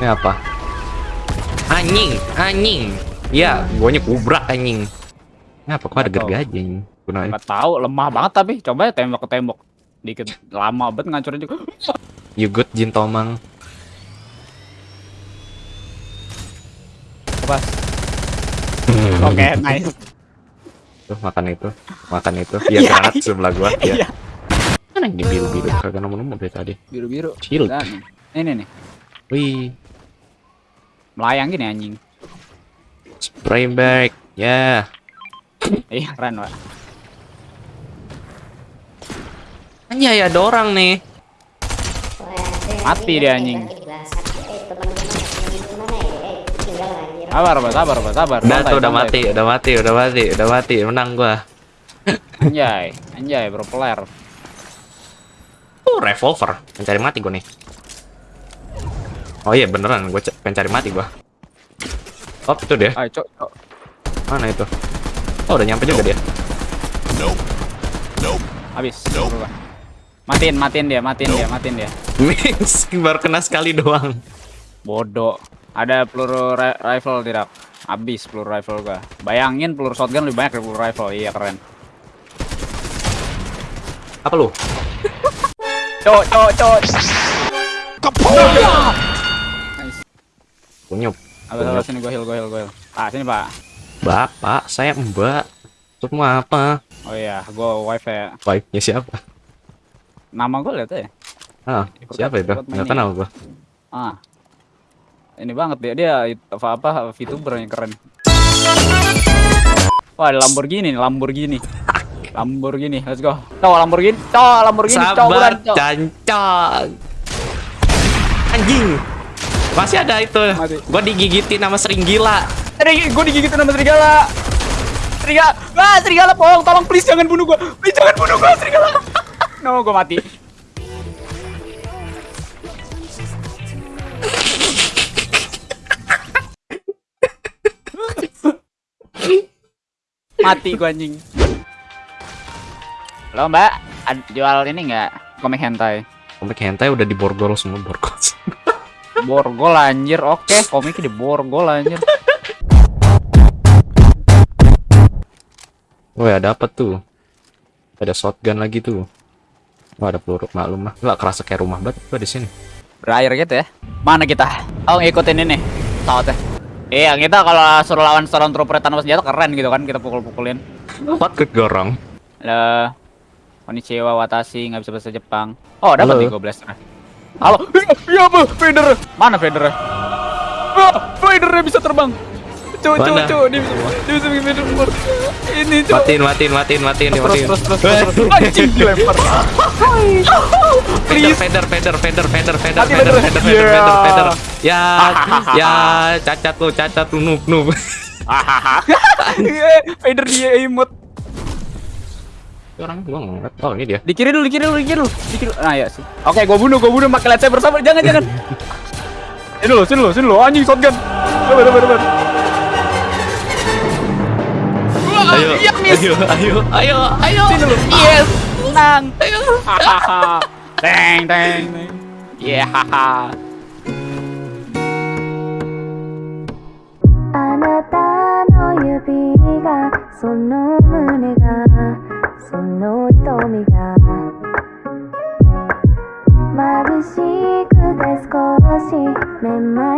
Ini apa? Anjing, anjing. Iya, guanya kubrak anjing. Ini apa? Kok ada gergaji anjing? Gunain. Nggak tahu, lemah banget tapi coba ya tembak ke tembok. Dikit lama banget ngancurin juga. You good, Jin Tomang. Pas. Oke, nice. Tuh, makan itu. Makan itu. Iya, Iya, granat sebelah gua. Iya. Iya. Mana yang di biru-biru? Kagak nemu-nemu dari tadi. Biru-biru. Shield. Dan ini nih, Wih, melayang gini anjing. spray bag. Ya. Iya, keren, Pak. Anjay, ada orang nih. Mati dia anjing. Sabar, Pak, sabar, Pak, sabar. Udah tuh, udah mati, udah mati, udah mati, udah mati. Menang gua. Anjay, anjay, bro player. Oh, revolver. Pencari mati gua nih. Oh iya, beneran. Gua pencari mati gua. Oh, itu dia. Ayo, cok, cok. Mana itu? Oh, udah nyampe juga dia. Habis. bro. Matiin, matiin dia, matiin dia, matiin dia. Mix baru kena sekali doang. Bodoh. Ada peluru ri- rifle tidak? Habis peluru rifle gua. Bayangin peluru shotgun lebih banyak dari peluru rifle. Iya, keren. Apa lu? Cok, cok, cok. Nice. Kunyup. Ayo, ayo, sini gua heal, gua heal, gua heal. Ah, sini, Pak. Bapak, saya mbak. Semua apa? Oh iya, gua wifi ya. Wife-nya siapa? Nama gua lihat ya. Ah, Ikut- siapa itu? ikut main Nggak nih. kenal gua. Ah. Ini banget dia, dia apa apa VTuber yang keren. Wah, ada Lamborghini nih, Lamborghini. Lamborghini, let's go. Cok, Lamborghini, cok, Lamborghini, Sabar, buruan, cok. cancok. Anjing. Masih ada itu. Mati. Gua digigitin sama sering gila. Tadi gue digigitin sama serigala. Serigala, wah serigala bohong, tolong please jangan bunuh gua. Please jangan bunuh gua, serigala. no, gua mati. mati gua anjing. Halo mbak, jual ini nggak? Komik hentai. Komik hentai udah diborgol semua borgol. Borgol anjir, oke komiknya di borgol anjir. Wah, ada apa tuh? Ada shotgun lagi tuh. Wah, ada peluru maklum lah. Nggak kerasa kayak rumah banget gua di sini. berair gitu ya? Mana kita? Oh ngikutin ini. Pesawatnya. Iya kita kalau suruh lawan stormtrooper tanpa senjata keren gitu kan kita pukul-pukulin. What? Kegorong? lah konnichiwa watashi nggak bisa bahasa Jepang. Oh dapat Halo. nih gue blaster halo. Iya apa? Vader mana Vader ah, Vader bisa terbang Cuk, cuk, cuk, bisa bikin Vader keluar. Ini, cuk. Matiin, matiin, matiin, matiin, matiin. terus, terus, terus, terus. Anjing, dilempar. Feder, Please. feder, feder, feder, feder, feder, feder, Feder. feder, feder, feder, feder. Ya, ya, cacat lu, cacat lu, noob, noob. Vader dia emote. Orang gua ngeliat. Oh, ini dia. Di kiri dulu, di kiri dulu, di kiri dulu. Di kiri. Nah, ya sih. Oke, gua bunuh, gua bunuh pakai lightsaber sabar. Jangan, jangan. Sini dulu, sini dulu, sini dulu. Anjing shotgun. Sabar, sabar, sabar. Ayo, iya, miss. ayo, ayo, ayo, ayo. Yes. Menang. Hahaha. Teng, teng, teng. Yeah, haha. あなたの指がその胸がその瞳が眩しくて少しめまい